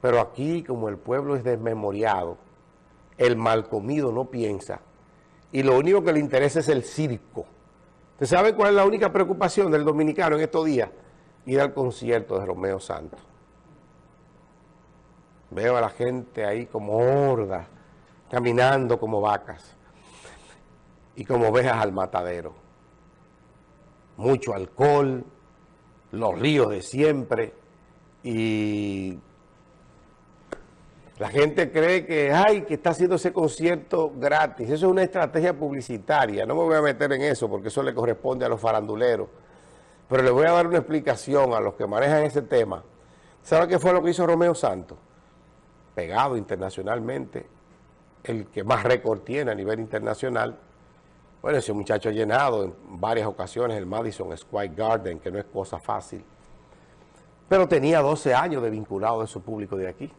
Pero aquí, como el pueblo es desmemoriado, el mal comido no piensa, y lo único que le interesa es el circo. ¿Usted sabe cuál es la única preocupación del dominicano en estos días? Ir al concierto de Romeo Santos. Veo a la gente ahí como horda, caminando como vacas y como ovejas al matadero. Mucho alcohol, los ríos de siempre y la gente cree que, ay, que está haciendo ese concierto gratis. Eso es una estrategia publicitaria. No me voy a meter en eso porque eso le corresponde a los faranduleros. Pero le voy a dar una explicación a los que manejan ese tema. ¿Sabe qué fue lo que hizo Romeo Santos? Pegado internacionalmente, el que más récord tiene a nivel internacional. Bueno, ese muchacho ha llenado en varias ocasiones el Madison Square Garden, que no es cosa fácil. Pero tenía 12 años de vinculado de su público de aquí.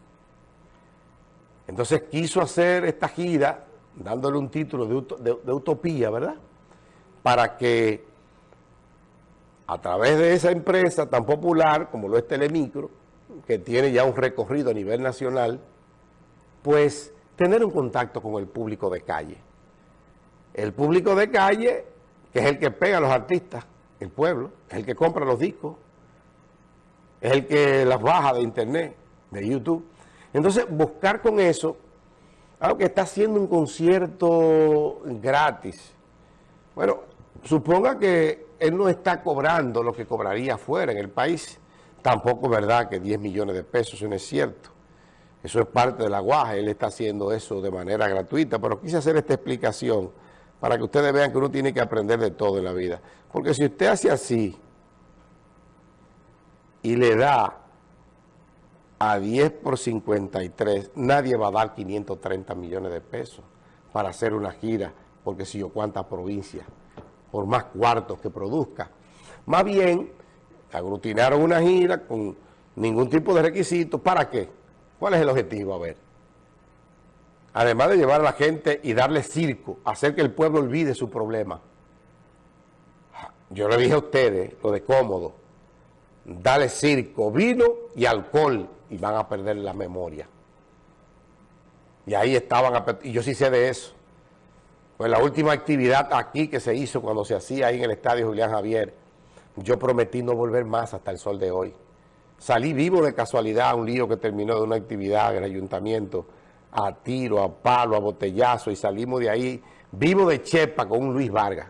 Entonces quiso hacer esta gira, dándole un título de, utopía, ¿verdad? Para que a través de esa empresa tan popular como lo es Telemicro, que tiene ya un recorrido a nivel nacional, pues tener un contacto con el público de calle. El público de calle, que es el que pega a los artistas, el pueblo, es el que compra los discos, es el que las baja de internet, de YouTube. Entonces, buscar con eso, algo que está haciendo un concierto gratis. Bueno, suponga que él no está cobrando lo que cobraría afuera en el país. Tampoco es verdad que 10 millones de pesos, eso no es cierto. Eso es parte de la guaja, él está haciendo eso de manera gratuita, pero quise hacer esta explicación para que ustedes vean que uno tiene que aprender de todo en la vida. Porque si usted hace así y le da a 10 por 53, nadie va a dar 530 millones de pesos para hacer una gira, porque si yo cuántas provincias, por más cuartos que produzca. Más bien, aglutinaron una gira con ningún tipo de requisito. ¿Para qué? ¿Cuál es el objetivo? A ver. Además de llevar a la gente y darle circo, hacer que el pueblo olvide su problema. Yo le dije a ustedes, lo de cómodo, dale circo, vino y alcohol y van a perder la memoria. Y ahí estaban, y yo sí sé de eso. Pues la última actividad aquí que se hizo cuando se hacía ahí en el estadio Julián Javier, yo prometí no volver más hasta el sol de hoy. Salí vivo de casualidad a un lío que terminó de una actividad en ayuntamiento, a tiro, a palo, a botellazo, y salimos de ahí vivo de chepa con un Luis Vargas.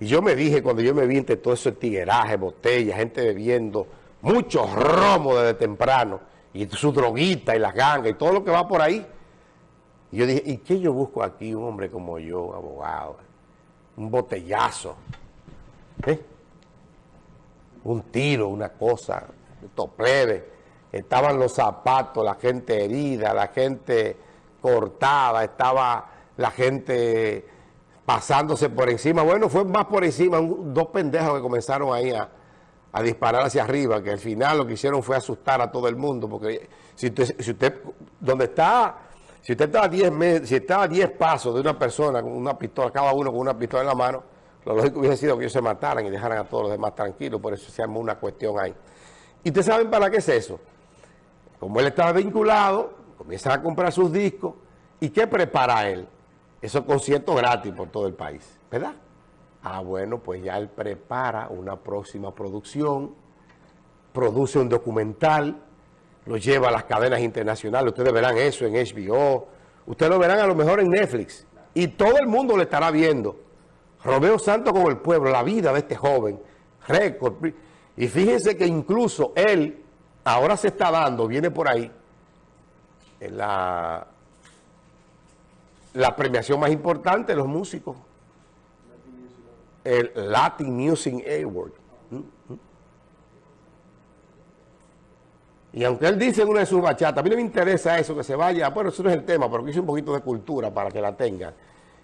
Y yo me dije, cuando yo me vi entre todo ese tigueraje, botellas, gente bebiendo, muchos romos desde temprano, y su droguita y las gangas y todo lo que va por ahí. Y yo dije, ¿y qué yo busco aquí? Un hombre como yo, abogado, un botellazo, ¿eh? un tiro, una cosa, plebe. Estaban los zapatos, la gente herida, la gente cortada, estaba la gente pasándose por encima. Bueno, fue más por encima, dos pendejos que comenzaron ahí a, disparar hacia arriba, que al final lo que hicieron fue asustar a todo el mundo, porque si usted, si usted donde está, si usted está a 10 si está a 10 pasos de una persona con una pistola, cada uno con una pistola en la mano, lo lógico hubiese sido que ellos se mataran y dejaran a todos los demás tranquilos, por eso se armó una cuestión ahí. ¿Y ustedes saben para qué es eso? Como él estaba vinculado, comienza a comprar sus discos, ¿y qué prepara él? esos conciertos gratis por todo el país, ¿verdad? Ah, bueno, pues ya él prepara una próxima producción, produce un documental, lo lleva a las cadenas internacionales, ustedes verán eso en HBO, ustedes lo verán a lo mejor en Netflix, y todo el mundo le estará viendo. Romeo Santos con el pueblo, la vida de este joven, récord. Y fíjense que incluso él, ahora se está dando, viene por ahí, la la premiación más importante de los músicos. El Latin Music Award. ¿Mm? ¿Mm? Y aunque él dice en una de sus bachatas, a mí no me interesa eso, que se vaya, bueno, eso no es el tema, pero que hice un poquito de cultura para que la tengan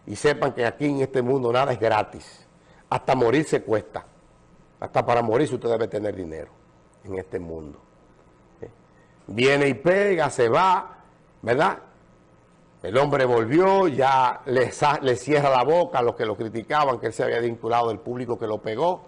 y sepan que aquí en este mundo nada es gratis. Hasta morir se cuesta. Hasta para morir usted debe tener dinero en este mundo. ¿Eh? Viene y pega, se va, ¿verdad? El hombre volvió, ya le, cierra la boca a los que lo criticaban, que él se había vinculado del público que lo pegó,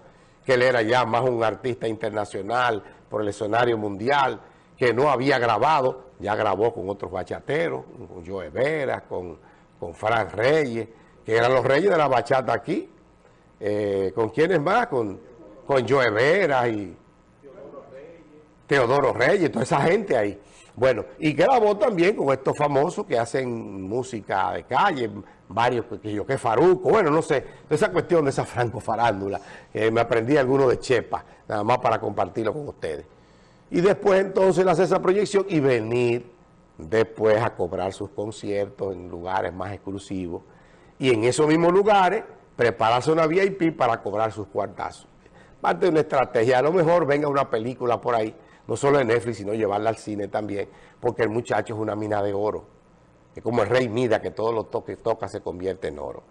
que él era ya más un artista internacional por el escenario mundial, que no había grabado, ya grabó con otros bachateros, con Joe Vera, con, con Fran Reyes, que eran los reyes de la bachata aquí, eh, ¿con quiénes más? Con, con Joe Vera y Teodoro Reyes, toda esa gente ahí. Bueno, y grabó también con estos famosos que hacen música de calle, varios, que yo que Faruco, bueno, no sé, esa cuestión de esa franco farándula, me aprendí alguno de Chepa, nada más para compartirlo con ustedes. Y después entonces hacer esa proyección y venir después a cobrar sus conciertos en lugares más exclusivos y en esos mismos lugares prepararse una VIP para cobrar sus cuartazos. Parte de una estrategia, a lo mejor venga una película por ahí, no solo en Netflix, sino llevarla al cine también, porque el muchacho es una mina de oro. Es como el rey Mida, que todo lo que toca se convierte en oro.